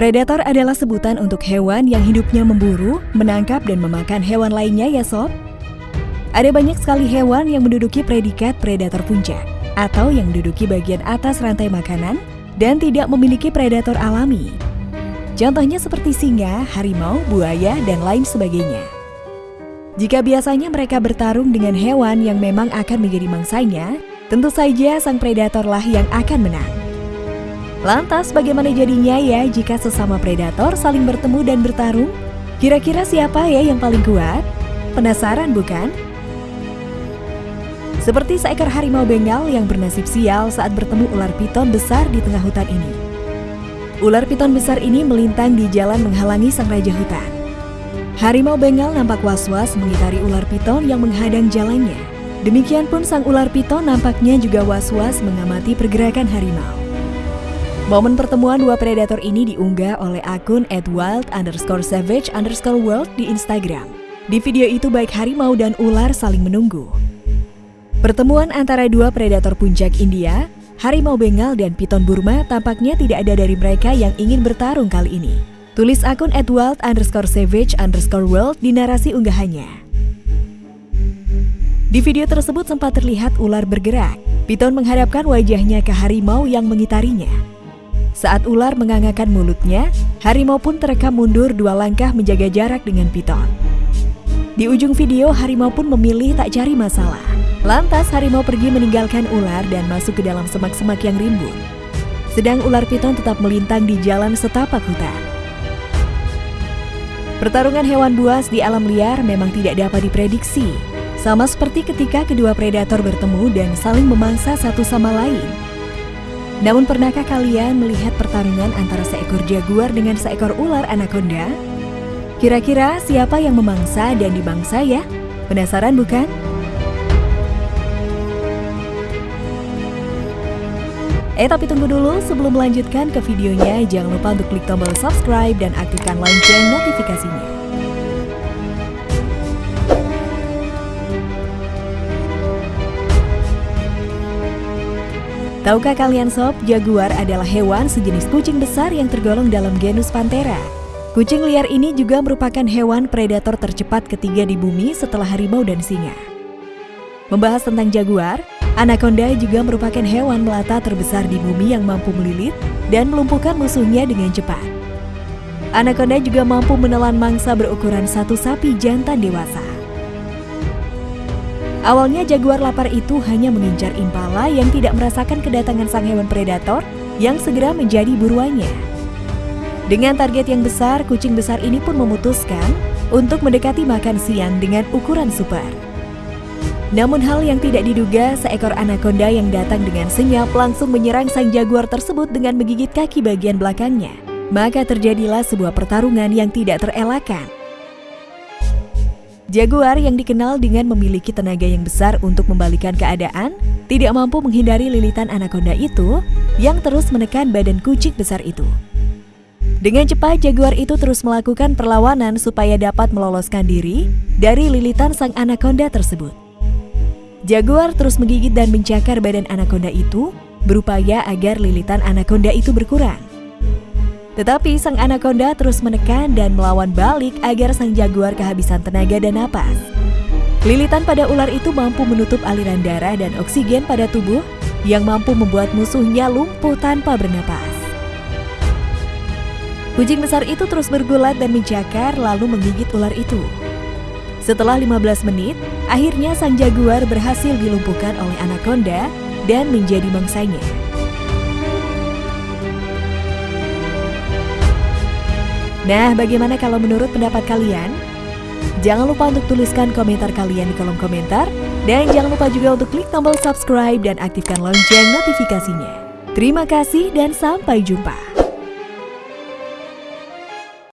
Predator adalah sebutan untuk hewan yang hidupnya memburu, menangkap, dan memakan hewan lainnya ya sob? Ada banyak sekali hewan yang menduduki predikat predator puncak atau yang menduduki bagian atas rantai makanan dan tidak memiliki predator alami. Contohnya seperti singa, harimau, buaya, dan lain sebagainya. Jika biasanya mereka bertarung dengan hewan yang memang akan menjadi mangsanya, tentu saja sang predatorlah yang akan menang. Lantas bagaimana jadinya ya jika sesama predator saling bertemu dan bertarung? Kira-kira siapa ya yang paling kuat? Penasaran bukan? Seperti seekor harimau bengal yang bernasib sial saat bertemu ular piton besar di tengah hutan ini. Ular piton besar ini melintang di jalan menghalangi sang raja hutan. Harimau bengal nampak was-was mengitari ular piton yang menghadang jalannya. Demikian pun sang ular piton nampaknya juga was-was mengamati pergerakan harimau. Momen pertemuan dua predator ini diunggah oleh akun @wild underscore savage underscore world di Instagram. Di video itu baik harimau dan ular saling menunggu. Pertemuan antara dua predator puncak India, harimau Bengal dan piton Burma tampaknya tidak ada dari mereka yang ingin bertarung kali ini. Tulis akun @wild underscore savage underscore world di narasi unggahannya. Di video tersebut sempat terlihat ular bergerak. Piton menghadapkan wajahnya ke harimau yang mengitarinya. Saat ular mengangakan mulutnya, harimau pun terekam mundur dua langkah menjaga jarak dengan piton. Di ujung video, harimau pun memilih tak cari masalah. Lantas, harimau pergi meninggalkan ular dan masuk ke dalam semak-semak yang rimbun. Sedang ular piton tetap melintang di jalan setapak hutan. Pertarungan hewan buas di alam liar memang tidak dapat diprediksi. Sama seperti ketika kedua predator bertemu dan saling memangsa satu sama lain. Namun pernahkah kalian melihat pertarungan antara seekor jaguar dengan seekor ular anaconda? Kira-kira siapa yang memangsa dan dibangsa ya? Penasaran bukan? Eh tapi tunggu dulu sebelum melanjutkan ke videonya jangan lupa untuk klik tombol subscribe dan aktifkan lonceng notifikasinya. Tahukah kalian sob, jaguar adalah hewan sejenis kucing besar yang tergolong dalam genus Panthera. Kucing liar ini juga merupakan hewan predator tercepat ketiga di bumi setelah harimau dan singa. Membahas tentang jaguar, anaconda juga merupakan hewan melata terbesar di bumi yang mampu melilit dan melumpuhkan musuhnya dengan cepat. Anaconda juga mampu menelan mangsa berukuran satu sapi jantan dewasa. Awalnya jaguar lapar itu hanya mengincar impala yang tidak merasakan kedatangan sang hewan predator yang segera menjadi buruannya. Dengan target yang besar, kucing besar ini pun memutuskan untuk mendekati makan siang dengan ukuran super. Namun hal yang tidak diduga, seekor anaconda yang datang dengan senyap langsung menyerang sang jaguar tersebut dengan menggigit kaki bagian belakangnya. Maka terjadilah sebuah pertarungan yang tidak terelakkan. Jaguar yang dikenal dengan memiliki tenaga yang besar untuk membalikan keadaan, tidak mampu menghindari lilitan anaconda itu yang terus menekan badan kucing besar itu. Dengan cepat, jaguar itu terus melakukan perlawanan supaya dapat meloloskan diri dari lilitan sang anaconda tersebut. Jaguar terus menggigit dan mencakar badan anaconda itu, berupaya agar lilitan anaconda itu berkurang. Tetapi sang anaconda terus menekan dan melawan balik agar sang jaguar kehabisan tenaga dan napas. Lilitan pada ular itu mampu menutup aliran darah dan oksigen pada tubuh yang mampu membuat musuhnya lumpuh tanpa bernapas. Kucing besar itu terus bergulat dan mencakar lalu menggigit ular itu. Setelah 15 menit, akhirnya sang jaguar berhasil dilumpuhkan oleh anaconda dan menjadi mangsanya. Nah, bagaimana kalau menurut pendapat kalian? Jangan lupa untuk tuliskan komentar kalian di kolom komentar. Dan jangan lupa juga untuk klik tombol subscribe dan aktifkan lonceng notifikasinya. Terima kasih dan sampai jumpa.